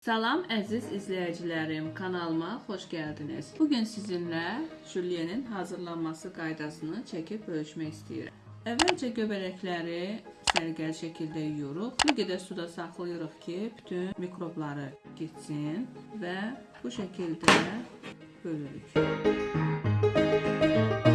Salam əziz izləyicilərim, kanalıma xoş gəldiniz. Bu gün sizinlə jülyenin hazırlanması qaydasını çəkib bölüşmək istəyirəm. Əvvəlcə göbələkləri səliqəli şəkildə yuyuruq. Bir qədər suda saxlayırıq ki, bütün mikrobları getsin və bu şəkildə bölürük. Bir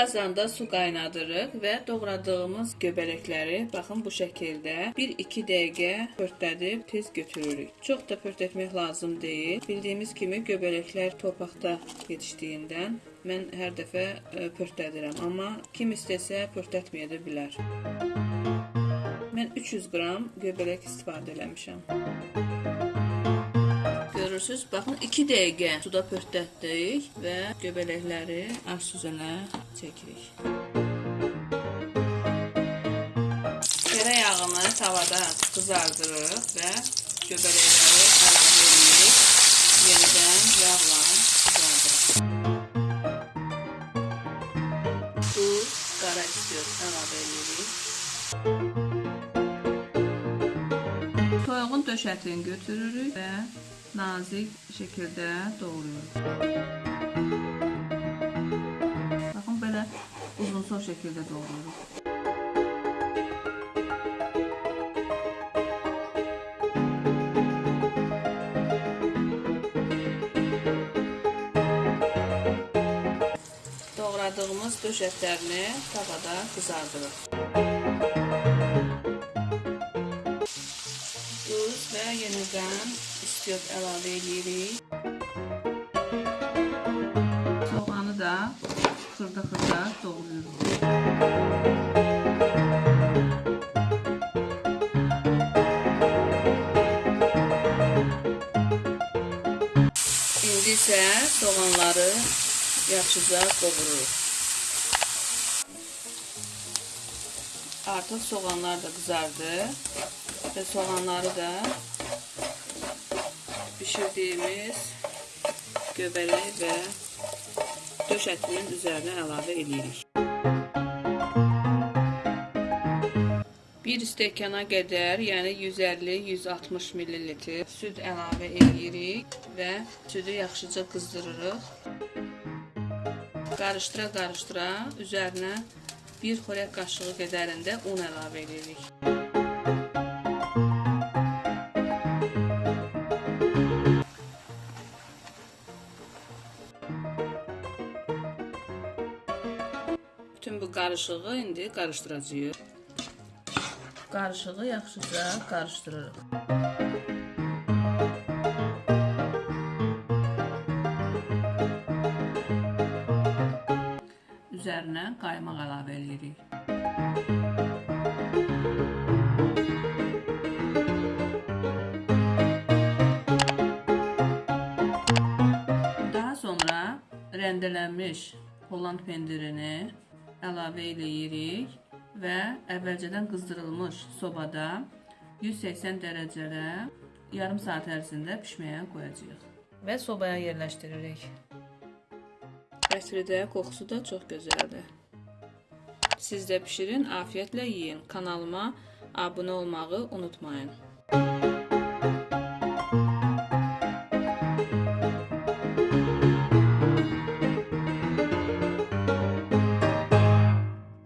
qazanda su qaynadırıq və doğradığımız göbələkləri baxın bu şəkildə 1-2 dəqiqə pörtlədib tez götürürük. Çox da pörtletmək lazım deyil. Bildiyimiz kimi göbələklər torpaqda yetişdiyindən mən hər dəfə e, pörtlədirəm, amma kim istəsə pörtlətməyə də bilər. Mən 300 qram göbələk istifadə eləmişəm. Görürsüz, baxın 2 dəqiqə suda pörtlətdik və göbələkləri aş süzənə çəkirik. Terə yağını tavada qızardırıq və göbələkləri əlavə edirik. Yenidən yağla Toyuğun döşətini götürürük və nazik şəkildə doğruyoruz. Baxın belə uzunsov şəkildə doğruyoruz. Doğradığımız döş ətlərini tavada qızardırıq. İstiot əlavə edirik. Soğanı da xırda-xırda doğrayırıq. İndi isə soğanları yaxşıca qovururuq. Artıq soğanlar da qızardı və soğanları da pişirdiyimiz göbələk və döş ətinin üzərinə əlavə edirik. Bir stəkana qədər, yəni 150-160 ml süd əlavə edirik və südü yaxşıca qızdırırıq. Qarışdıra-qarışdıra üzərinə bir xörək qaşığı qədərində un əlavə edirik. Bütün bu qarışığı indi qarışdıracağıq. Qarışığı yaxşıca qarışdırırıq. Üzərinə qaymaq əlavə edirik. Daha sonra rəndələnmiş Holland pendirini əlavə eləyirik və əvvəlcədən qızdırılmış sobada 180 dərəcədə yarım saat ərzində pişməyə qoyacağıq və sobaya yerləşdiririk. Ətri də, qoxusu da çox gözəldir. Siz də bişirin, afiyətlə yeyin. Kanalıma abunə olmağı unutmayın.